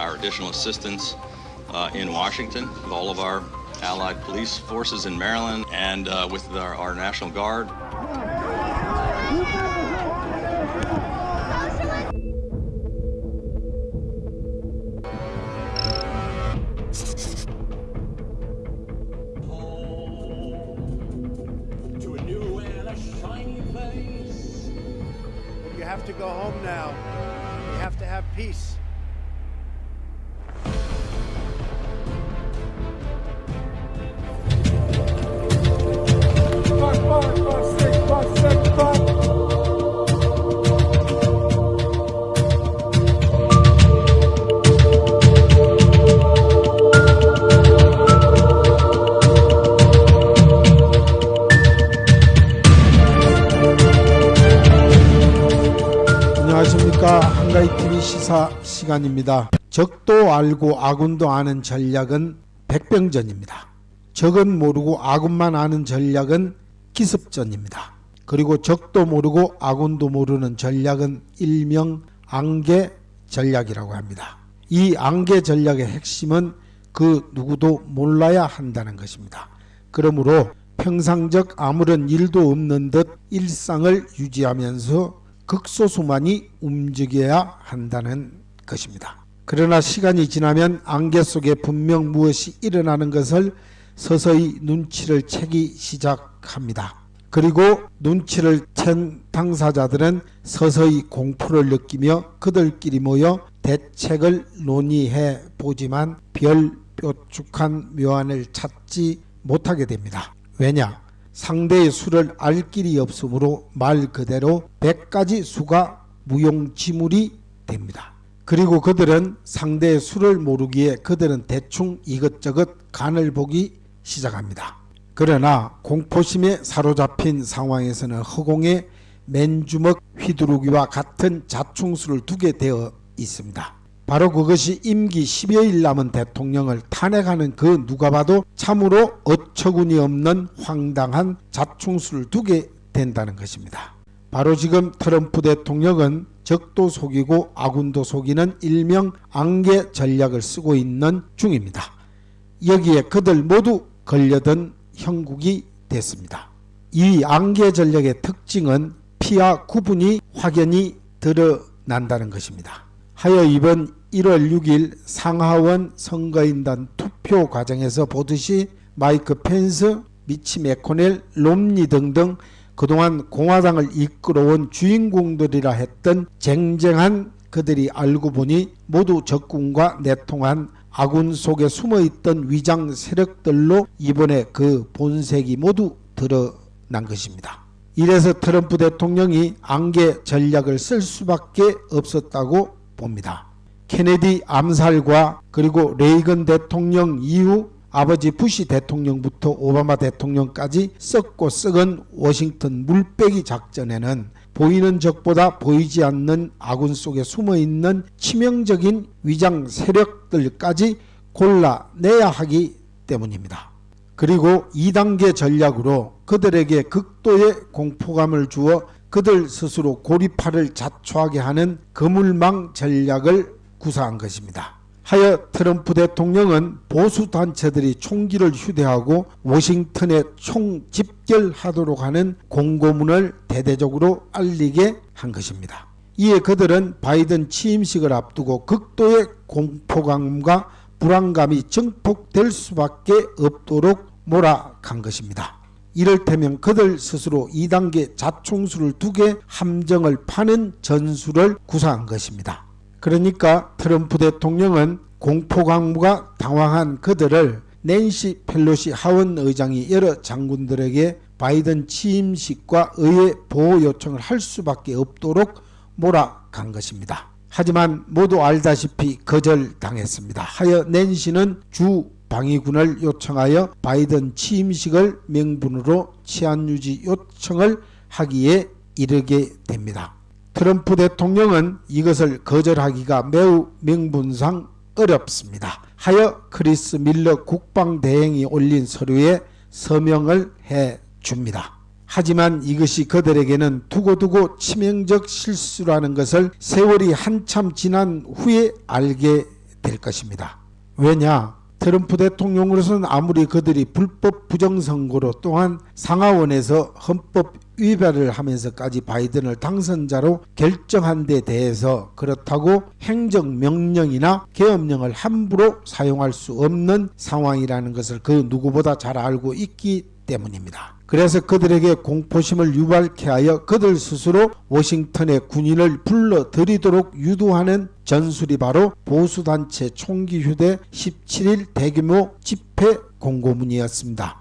our additional assistance uh, in Washington with all of our allied police forces in Maryland and uh, with our, our National Guard. To go home now. We have to have peace. 안녕하십니까 한가위 TV 시사 시간입니다. 적도 알고 아군도 아는 전략은 백병전입니다. 적은 모르고 아군만 아는 전략은 기습전입니다. 그리고 적도 모르고 아군도 모르는 전략은 일명 안개 전략이라고 합니다. 이 안개 전략의 핵심은 그 누구도 몰라야 한다는 것입니다. 그러므로 평상적 아무런 일도 없는 듯 일상을 유지하면서 극소수만이 움직여야 한다는 것입니다. 그러나 시간이 지나면 안개 속에 분명 무엇이 일어나는 것을 서서히 눈치를 채기 시작합니다. 그리고 눈치를 챈 당사자들은 서서히 공포를 느끼며 그들끼리 모여 대책을 논의해 보지만 별 뾰족한 묘안을 찾지 못하게 됩니다. 왜냐? 상대의 수를 알 길이 없으므로 말 그대로 100가지 수가 무용지물이 됩니다. 그리고 그들은 상대의 수를 모르기에 그들은 대충 이것저것 간을 보기 시작합니다. 그러나 공포심에 사로잡힌 상황에서는 허공에 맨주먹 휘두르기와 같은 자충수를 두게 되어 있습니다. 바로 그것이 임기 10여일 남은 대통령을 탄핵하는 그 누가 봐도 참으로 어처구니 없는 황당한 자충수를 두게 된다는 것입니다. 바로 지금 트럼프 대통령은 적도 속이고 아군도 속이는 일명 안개 전략을 쓰고 있는 중입니다. 여기에 그들 모두 걸려든 형국이 됐습니다. 이 안개 전략의 특징은 피와 구분이 확연히 드러난다는 것입니다. 하여 이번 1월 6일 상하원 선거인단 투표 과정에서 보듯이 마이크 펜스, 미치 메코넬, 롬니 등등 그동안 공화당을 이끌어온 주인공들이라 했던 쟁쟁한 그들이 알고 보니 모두 적군과 내통한 아군 속에 숨어있던 위장 세력들로 이번에 그 본색이 모두 드러난 것입니다. 이래서 트럼프 대통령이 안개 전략을 쓸 수밖에 없었다고 봅니다. 케네디 암살과 그리고 레이건 대통령 이후 아버지 부시 대통령부터 오바마 대통령까지 썩고 썩은 워싱턴 물빼기 작전에는 보이는 적보다 보이지 않는 아군 속에 숨어있는 치명적인 위장 세력들까지 골라내야 하기 때문입니다. 그리고 2단계 전략으로 그들에게 극도의 공포감을 주어 그들 스스로 고리파를 자초하게 하는 그물망 전략을 구사한 것입니다. 하여 트럼프 대통령은 보수 단체들이 총기를 휴대하고 워싱턴에 총집결하도록 하는 공고문을 대대적으로 알리게 한 것입니다. 이에 그들은 바이든 취임식을 앞두고 극도의 공포감과 불안감이 증폭될 수밖에 없도록 몰아간 것입니다. 이를테면 그들 스스로 2단계 자총수를 두개 함정을 파는 전술을 구사한 것입니다. 그러니까 트럼프 대통령은 공포 강무가 당황한 그들을 낸시 펠로시 하원 의장이 여러 장군들에게 바이든 취임식과 의회 보호 요청을 할 수밖에 없도록 몰아간 것입니다. 하지만 모두 알다시피 거절당했습니다. 하여 낸시는 주 방위군을 요청하여 바이든 취임식을 명분으로 치안 유지 요청을 하기에 이르게 됩니다. 트럼프 대통령은 이것을 거절하기가 매우 명분상 어렵습니다. 하여 크리스 밀러 국방대행이 올린 서류에 서명을 해 줍니다. 하지만 이것이 그들에게는 두고두고 치명적 실수라는 것을 세월이 한참 지난 후에 알게 될 것입니다. 왜냐? 트럼프 대통령으로서는 아무리 그들이 불법 부정선거로 또한 상하원에서 헌법 위반을 하면서까지 바이든을 당선자로 결정한 데 대해서 그렇다고 행정명령이나 계엄령을 함부로 사용할 수 없는 상황이라는 것을 그 누구보다 잘 알고 있기 때문입니다. 그래서 그들에게 공포심을 유발케 하여 그들 스스로 워싱턴의 군인을 불러들이도록 유도하는 전술이 바로 보수단체 총기 휴대 17일 대규모 집회 공고문이었습니다.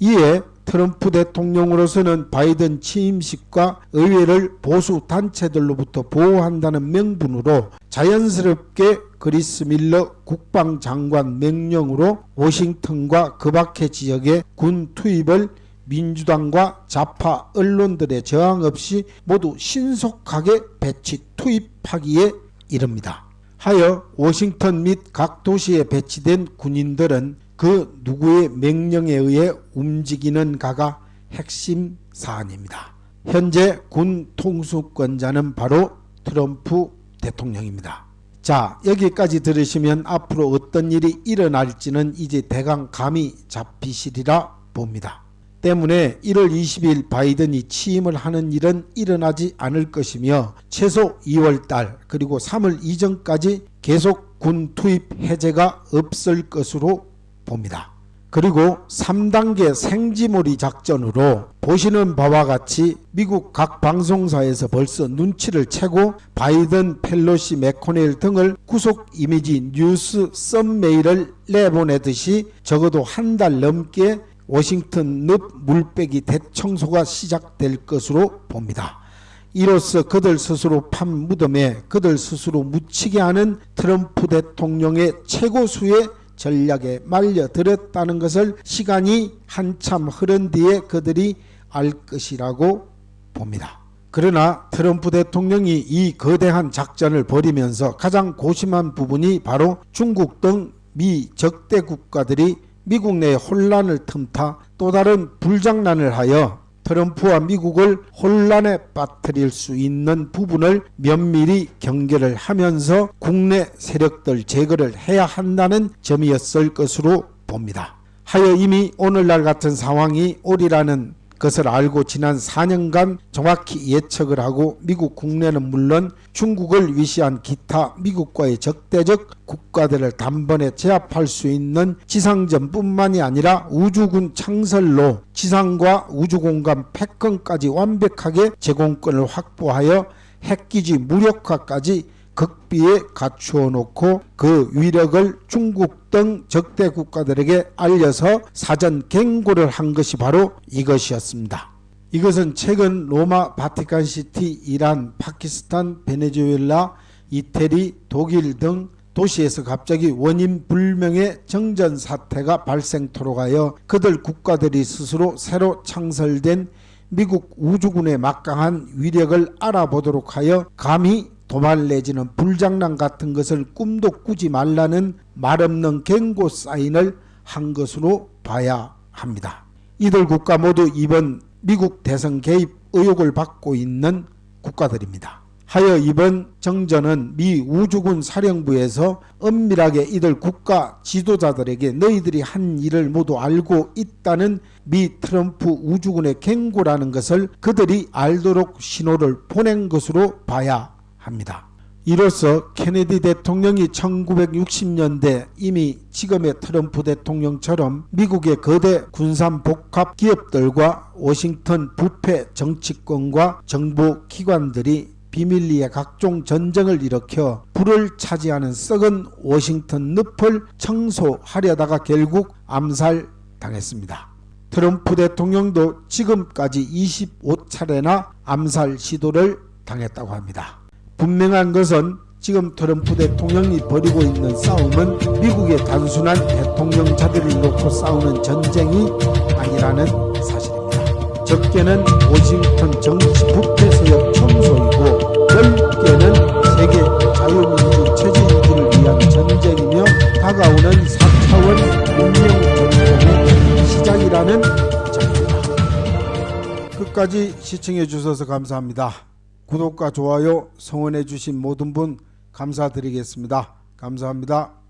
이에 트럼프 대통령으로서는 바이든 취임식과 의회를 보수 단체들로부터 보호한다는 명분으로 자연스럽게 그리스 밀러 국방장관 명령으로 워싱턴과 그 밖의 지역에 군 투입을 민주당과 좌파 언론들의 저항 없이 모두 신속하게 배치 투입하기에 이릅니다. 하여 워싱턴 및 각 도시에 배치된 군인들은 그 누구의 명령에 의해 움직이는 가가 핵심 사안입니다. 현재 군 통수권자는 바로 트럼프 대통령입니다. 자 여기까지 들으시면 앞으로 어떤 일이 일어날지는 이제 대강 감이 잡히시리라 봅니다. 때문에 1월 20일 바이든이 취임을 하는 일은 일어나지 않을 것이며 최소 2월달 그리고 3월 이전까지 계속 군 투입 해제가 없을 것으로 봅니다. 그리고 3단계 생지몰이 작전으로 보시는 바와 같이 미국 각 방송사에서 벌써 눈치를 채고 바이든, 펠로시, 맥코넬 등을 구속 이미지 뉴스 썸메일을 내보내듯이 적어도 한 달 넘게 워싱턴 늪 물빼기 대청소가 시작될 것으로 봅니다. 이로써 그들 스스로 판 무덤에 그들 스스로 묻히게 하는 트럼프 대통령의 최고수의 전략에 말려들었다는 것을 시간이 한참 흐른 뒤에 그들이 알 것이라고 봅니다. 그러나 트럼프 대통령이 이 거대한 작전을 벌이면서 가장 고심한 부분이 바로 중국 등 미 적대 국가들이 미국 내 혼란을 틈타 또 다른 불장난을 하여 트럼프와 미국을 혼란에 빠뜨릴 수 있는 부분을 면밀히 경계를 하면서 국내 세력들 제거를 해야 한다는 점이었을 것으로 봅니다. 하여 이미 오늘날 같은 상황이 오리라는 것을 알고 지난 4년간 정확히 예측을 하고 미국 국내는 물론 중국을 위시한 기타 미국과의 적대적 국가들을 단번에 제압할 수 있는 지상전뿐만이 아니라 우주군 창설로 지상과 우주공간 패권까지 완벽하게 제공권을 확보하여 핵기지 무력화까지 극비에 갖추어 놓고 그 위력을 중국 등 적대 국가들에게 알려서 사전 경고를 한 것이 바로 이것이었습니다. 이것은 최근 로마 바티칸시티, 이란, 파키스탄, 베네수엘라, 이태리, 독일 등 도시에서 갑자기 원인 불명의 정전 사태가 발생토록 하여 그들 국가들이 스스로 새로 창설된 미국 우주군의 막강한 위력을 알아보도록 하여 감히 도발 내지는 불장난 같은 것을 꿈도 꾸지 말라는 말없는 경고 사인을 한 것으로 봐야 합니다. 이들 국가 모두 이번 미국 대선 개입 의혹을 받고 있는 국가들입니다. 하여 이번 정전은 미 우주군 사령부에서 엄밀하게 이들 국가 지도자들에게 너희들이 한 일을 모두 알고 있다는 미 트럼프 우주군의 경고라는 것을 그들이 알도록 신호를 보낸 것으로 봐야 합니다. 이로써 케네디 대통령이 1960년대 이미 지금의 트럼프 대통령처럼 미국의 거대 군산 복합 기업들과 워싱턴 부패 정치권과 정부 기관들이 비밀리에 각종 전쟁을 일으켜 불을 차지하는 썩은 워싱턴 늪을 청소하려다가 결국 암살당했습니다. 트럼프 대통령도 지금까지 25차례나 암살 시도를 당했다고 합니다. 분명한 것은 지금 트럼프 대통령이 벌이고 있는 싸움은 미국의 단순한 대통령자들을 놓고 싸우는 전쟁이 아니라는 사실입니다. 적게는 워싱턴 정치 부패 세력 청소이고 넓게는 세계 자유민주 체제유지를 위한 전쟁이며 다가오는 4차원 문명 전쟁의 시작이라는 점입니다. 끝까지 시청해 주셔서 감사합니다. 구독과 좋아요 성원해 주신 모든 분 감사드리겠습니다. 감사합니다.